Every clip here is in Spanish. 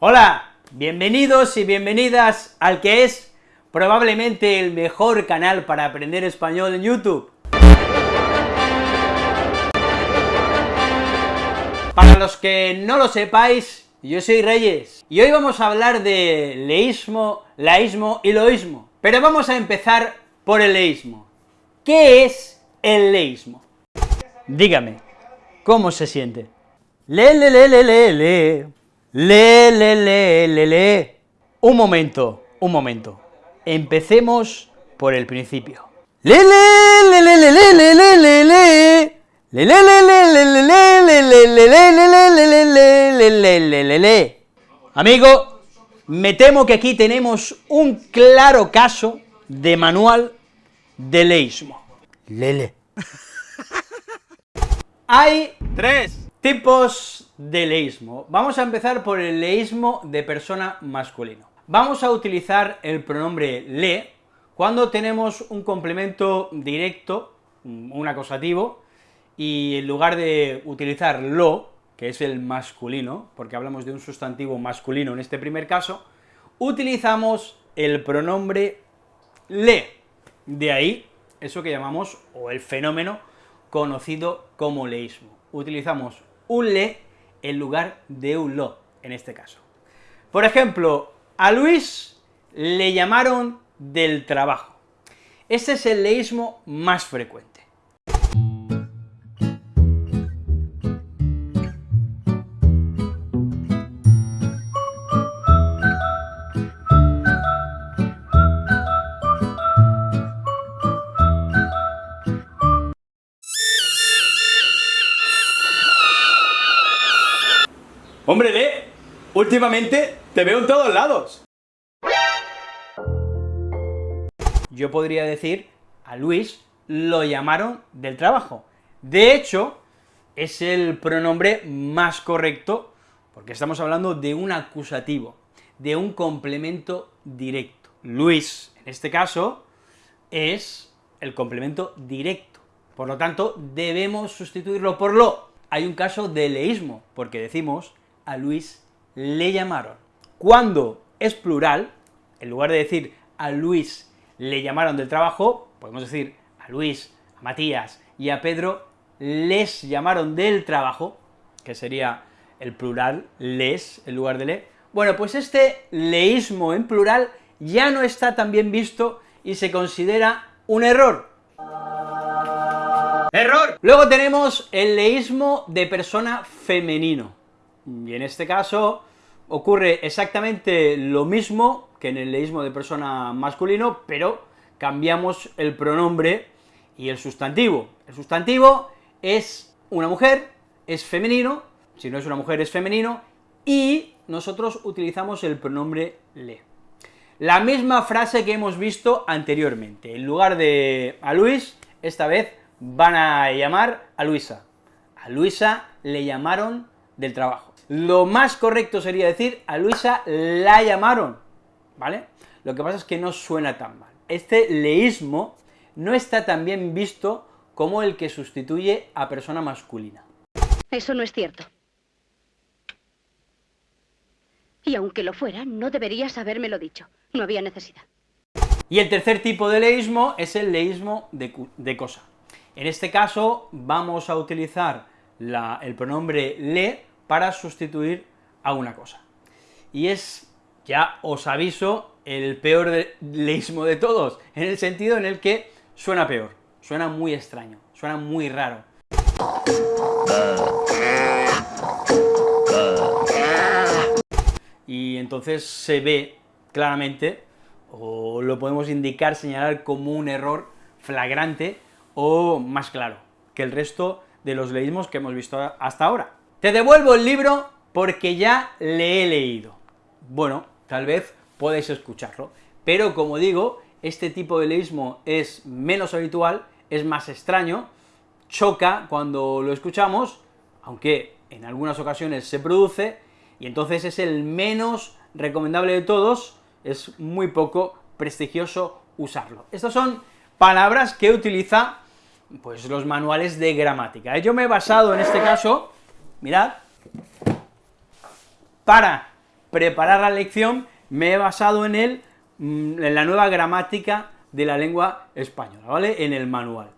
Hola, bienvenidos y bienvenidas al que es probablemente el mejor canal para aprender español en YouTube. Para los que no lo sepáis, yo soy Reyes, y hoy vamos a hablar de leísmo, laísmo y loísmo. Pero vamos a empezar por el leísmo. ¿Qué es el leísmo? Dígame, ¿cómo se siente? Le, le, le, le, le, le. Le, le, le, le, le. Un momento, un momento. Empecemos por el principio. Le, le, le, le, le, le, le, le, le, le. Le, le, le, le, le, le, le, le, le, le, le, le, le, le, le, le, le, le. Amigo, me temo que aquí tenemos un claro caso de manual de leísmo. Lele. Hay tres tipos de leísmo. Vamos a empezar por el leísmo de persona masculino. Vamos a utilizar el pronombre le cuando tenemos un complemento directo, un acusativo, y en lugar de utilizar lo, que es el masculino, porque hablamos de un sustantivo masculino en este primer caso, utilizamos el pronombre le. De ahí eso que llamamos, o el fenómeno conocido como leísmo. Utilizamos un le en lugar de un lo, en este caso. Por ejemplo, a Luis le llamaron del trabajo. Este es el leísmo más frecuente. Hombre, Le, últimamente te veo en todos lados. Yo podría decir, a Luis lo llamaron del trabajo. De hecho, es el pronombre más correcto, porque estamos hablando de un acusativo, de un complemento directo. Luis, en este caso, es el complemento directo. Por lo tanto, debemos sustituirlo por lo. Hay un caso de leísmo, porque decimos a Luis le llamaron. Cuando es plural, en lugar de decir a Luis le llamaron del trabajo, podemos decir a Luis, a Matías y a Pedro les llamaron del trabajo, que sería el plural les en lugar de le. Bueno, pues este leísmo en plural ya no está tan bien visto y se considera un error. ¡Error! Luego tenemos el leísmo de persona femenino. Y en este caso ocurre exactamente lo mismo que en el leísmo de persona masculino, pero cambiamos el pronombre y el sustantivo. El sustantivo es una mujer, es femenino, si no es una mujer es femenino, y nosotros utilizamos el pronombre le. La misma frase que hemos visto anteriormente, en lugar de a Luis, esta vez van a llamar a Luisa. A Luisa le llamaron del trabajo. Lo más correcto sería decir, a Luisa la llamaron, ¿vale? Lo que pasa es que no suena tan mal. Este leísmo no está tan bien visto como el que sustituye a persona masculina. Eso no es cierto. Y aunque lo fuera, no deberías habérmelo dicho. No había necesidad. Y el tercer tipo de leísmo es el leísmo de, cosa. En este caso vamos a utilizar el pronombre le para sustituir a una cosa. Y es, ya os aviso, el peor leísmo de todos, en el sentido en el que suena peor, suena muy extraño, suena muy raro. Y entonces se ve claramente, o lo podemos indicar, señalar como un error flagrante o más claro que el resto de los leísmos que hemos visto hasta ahora. Te devuelvo el libro porque ya le he leído. Bueno, tal vez podéis escucharlo, pero como digo, este tipo de leísmo es menos habitual, es más extraño, choca cuando lo escuchamos, aunque en algunas ocasiones se produce, y entonces es el menos recomendable de todos, es muy poco prestigioso usarlo. Estas son palabras que utiliza pues los manuales de gramática. Yo me he basado en este caso mirad, para preparar la lección me he basado en él, mm, en la nueva gramática de la lengua española, ¿vale?, en el manual.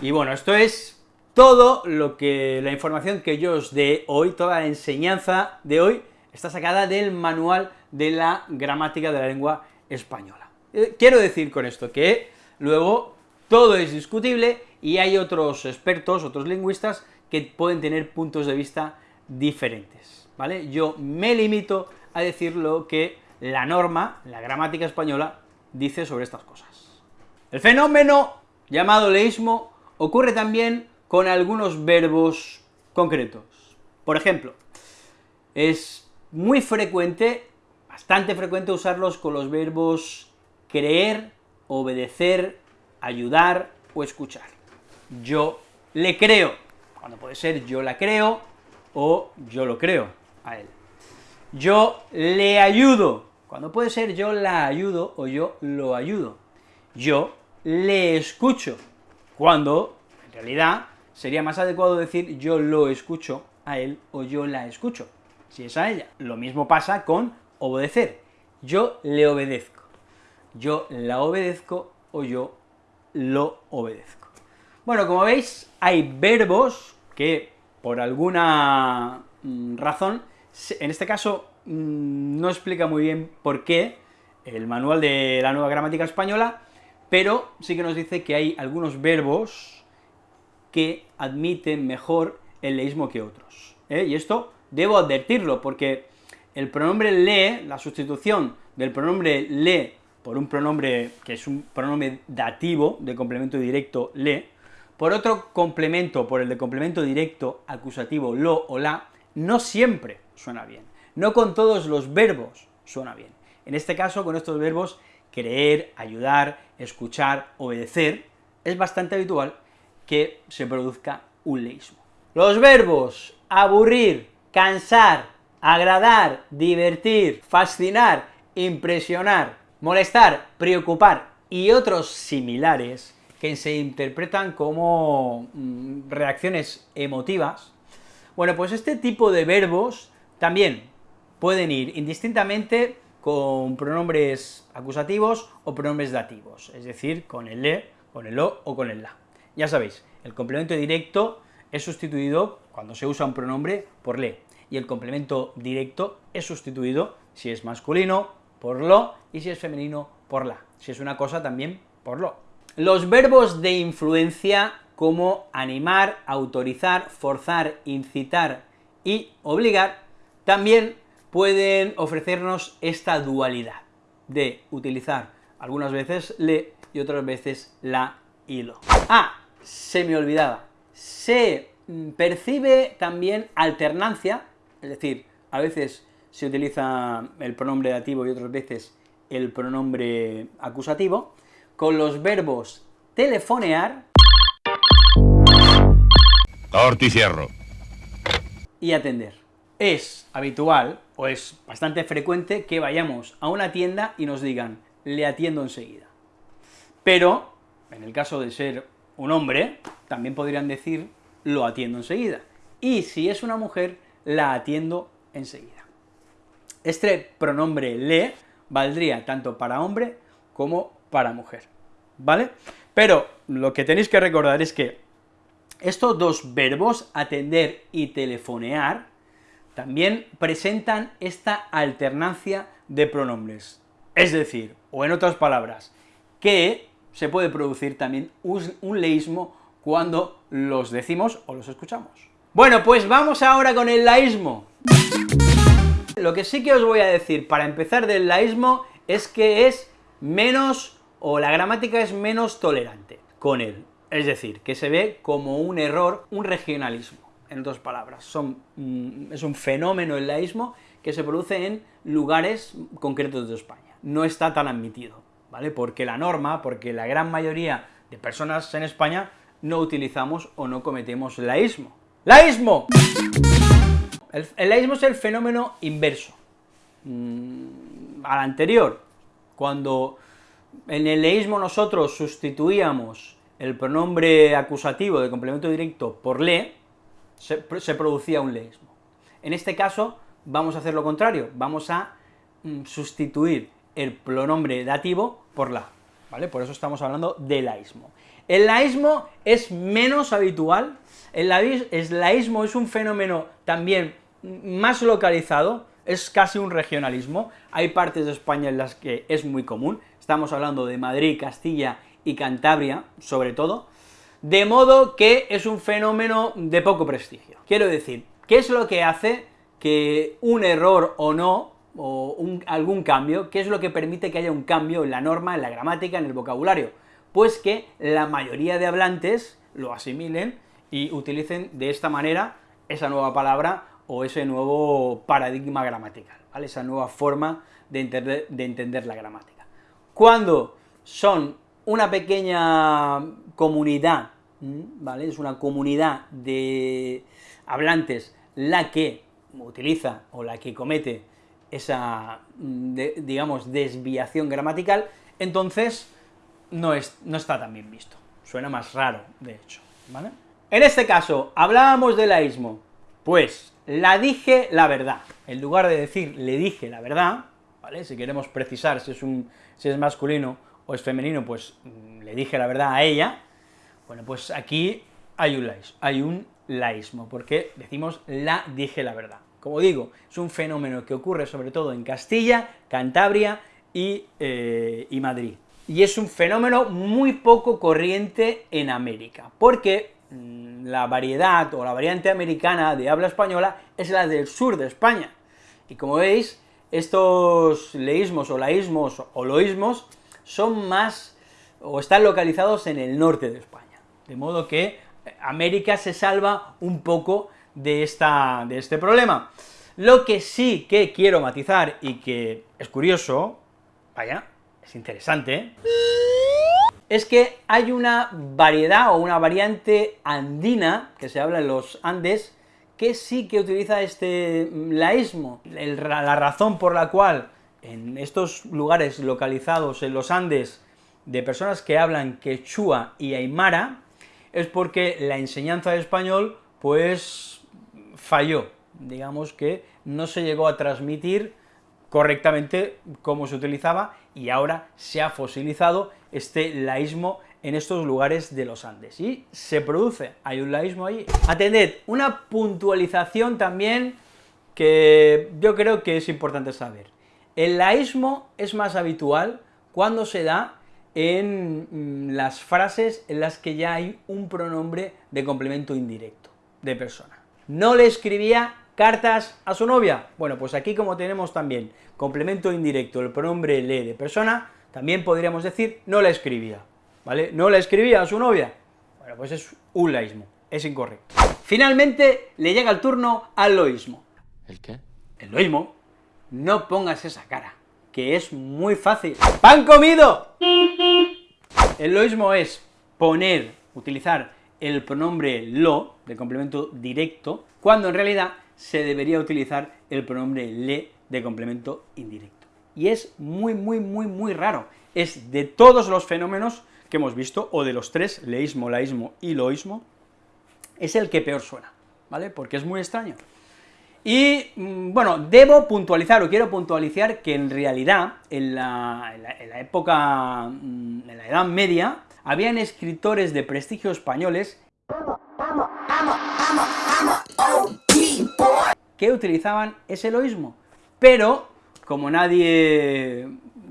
Y bueno, esto es todo lo que, la información que yo os dé hoy, toda la enseñanza de hoy, está sacada del manual de la gramática de la lengua española. Eh, quiero decir con esto que luego todo es discutible y hay otros expertos, otros lingüistas, que pueden tener puntos de vista diferentes, ¿vale? Yo me limito a decir lo que la norma, la gramática española, dice sobre estas cosas. El fenómeno llamado leísmo ocurre también con algunos verbos concretos. Por ejemplo, es muy frecuente, bastante frecuente usarlos con los verbos creer, obedecer, ayudar o escuchar. Yo le creo, cuando puede ser yo la creo o yo lo creo a él. Yo le ayudo, cuando puede ser yo la ayudo o yo lo ayudo. Yo le escucho, cuando, en realidad, sería más adecuado decir yo lo escucho a él o yo la escucho, si es a ella. Lo mismo pasa con obedecer. Yo le obedezco. Yo la obedezco o yo lo obedezco. Bueno, como veis, hay verbos que, por alguna mm, razón, en este caso mm, no explica muy bien por qué el manual de la nueva gramática española, pero sí que nos dice que hay algunos verbos que admiten mejor el leísmo que otros. ¿eh? Y esto debo advertirlo, porque el pronombre le, la sustitución del pronombre le por un pronombre que es un pronombre dativo de complemento directo le, por otro complemento, por el de complemento directo acusativo lo o la, no siempre suena bien, no con todos los verbos suena bien. En este caso, con estos verbos, creer, ayudar, escuchar, obedecer, es bastante habitual que se produzca un leísmo. Los verbos aburrir, cansar, agradar, divertir, fascinar, impresionar, molestar, preocupar y otros similares que se interpretan como mm, reacciones emotivas, bueno, pues este tipo de verbos también pueden ir indistintamente con pronombres acusativos o pronombres dativos, es decir, con el le, con el o o con el la. Ya sabéis, el complemento directo es sustituido cuando se usa un pronombre por le, y el complemento directo es sustituido, si es masculino, por lo, y si es femenino, por la. Si es una cosa, también por lo. Los verbos de influencia como animar, autorizar, forzar, incitar y obligar, también pueden ofrecernos esta dualidad de utilizar algunas veces le y otras veces la y lo. Ah, se me olvidaba, se percibe también alternancia, es decir, a veces se utiliza el pronombre dativo y otras veces el pronombre acusativo, con los verbos telefonear Torticierro. y atender. Es habitual, o es bastante frecuente, que vayamos a una tienda y nos digan, le atiendo enseguida. Pero, en el caso de ser un hombre, también podrían decir, lo atiendo enseguida. Y si es una mujer, la atiendo enseguida. Este pronombre le valdría tanto para hombre como para mujer, ¿vale? Pero lo que tenéis que recordar es que estos dos verbos, atender y telefonear, también presentan esta alternancia de pronombres. Es decir, o en otras palabras, que se puede producir también un leísmo cuando los decimos o los escuchamos. Bueno, pues vamos ahora con el laísmo. Lo que sí que os voy a decir para empezar del laísmo es que es menos, o la gramática es menos tolerante con él. Es decir, que se ve como un error, un regionalismo, en dos palabras. Mm, es un fenómeno el laísmo que se produce en lugares concretos de España. No está tan admitido, ¿vale? Porque la norma, porque la gran mayoría de personas en España no utilizamos o no cometemos laísmo. ¡Laísmo! El, laísmo es el fenómeno inverso. Mm, al anterior, cuando en el leísmo nosotros sustituíamos el pronombre acusativo de complemento directo por le, se, producía un leísmo. En este caso, vamos a hacer lo contrario, vamos a mm, sustituir el pronombre dativo por la, ¿vale? Por eso estamos hablando del laísmo. El laísmo es menos habitual, el laísmo es un fenómeno también más localizado, es casi un regionalismo, hay partes de España en las que es muy común, estamos hablando de Madrid, Castilla y Cantabria, sobre todo, de modo que es un fenómeno de poco prestigio. Quiero decir, ¿qué es lo que hace que un error o no, o algún cambio, qué es lo que permite que haya un cambio en la norma, en la gramática, en el vocabulario? Pues que la mayoría de hablantes lo asimilen y utilicen de esta manera esa nueva palabra o ese nuevo paradigma gramatical, ¿vale? Esa nueva forma de entender, de entender la gramática. Cuando son una pequeña comunidad, ¿vale? Es una comunidad de hablantes la que utiliza o la que comete esa, digamos, desviación gramatical, entonces no, es, no está tan bien visto, suena más raro, de hecho, ¿vale? En este caso, hablábamos del laísmo, pues la dije la verdad. En lugar de decir le dije la verdad, ¿vale? Si queremos precisar si es, un, si es masculino o es femenino, pues mm, le dije la verdad a ella, bueno, pues aquí hay un, laísmo, hay un laísmo, porque decimos la dije la verdad. Como digo, es un fenómeno que ocurre sobre todo en Castilla, Cantabria y, eh, Madrid. Y es un fenómeno muy poco corriente en América, porque Mm, la variedad o la variante americana de habla española es la del sur de España. Y como veis, estos leísmos o laísmos o loísmos son más, o están localizados en el norte de España. De modo que América se salva un poco de, esta, de este problema. Lo que sí que quiero matizar y que es curioso, vaya, es interesante, es que hay una variedad o una variante andina, que se habla en los Andes, que sí que utiliza este laísmo. la razón por la cual en estos lugares localizados en los Andes de personas que hablan quechua y aymara, es porque la enseñanza de español, pues, falló, digamos que no se llegó a transmitir correctamente como se utilizaba, y ahora se ha fosilizado este laísmo en estos lugares de los Andes, y se produce, hay un laísmo ahí. Atended, una puntualización también que yo creo que es importante saber. El laísmo es más habitual cuando se da en mm, las frases en las que ya hay un pronombre de complemento indirecto, de persona. No le escribía cartas a su novia. Bueno, pues aquí como tenemos también complemento indirecto, el pronombre le de persona, también podríamos decir no la escribía, ¿vale? No la escribía a su novia. Bueno, pues es un laísmo, es incorrecto. Finalmente le llega el turno al loísmo. ¿El qué? El loísmo. No pongas esa cara, que es muy fácil. ¡Pan comido! El loísmo es poner, utilizar el pronombre lo, de complemento directo, cuando en realidad se debería utilizar el pronombre le de complemento indirecto. Y es muy, muy, muy, muy raro. Es de todos los fenómenos que hemos visto, o de los tres, leísmo, laísmo y loísmo, es el que peor suena, ¿vale? Porque es muy extraño. Y, mm, bueno, debo puntualizar, o quiero puntualizar, que en realidad, en la, en la época, mm, en la Edad Media, habían escritores de prestigio españoles que utilizaban ese loísmo, pero como nadie,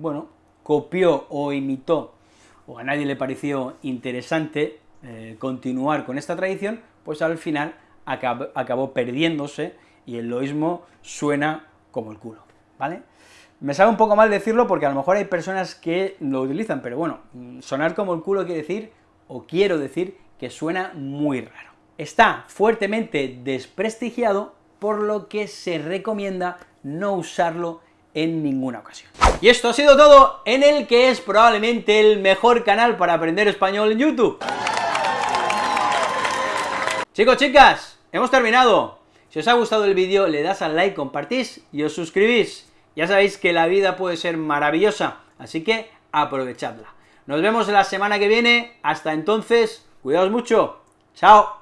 bueno, copió o imitó, o a nadie le pareció interesante eh, continuar con esta tradición, pues al final acabó, perdiéndose y el loísmo suena como el culo, ¿vale? Me sabe un poco mal decirlo porque a lo mejor hay personas que lo utilizan, pero bueno, sonar como el culo quiere decir, o quiero decir, que suena muy raro. Está fuertemente desprestigiado por lo que se recomienda no usarlo en ninguna ocasión. Y esto ha sido todo en el que es probablemente el mejor canal para aprender español en YouTube. Chicos, chicas, hemos terminado. Si os ha gustado el vídeo, le das al like, compartís y os suscribís. Ya sabéis que la vida puede ser maravillosa, así que aprovechadla. Nos vemos la semana que viene, hasta entonces, cuidaos mucho, chao.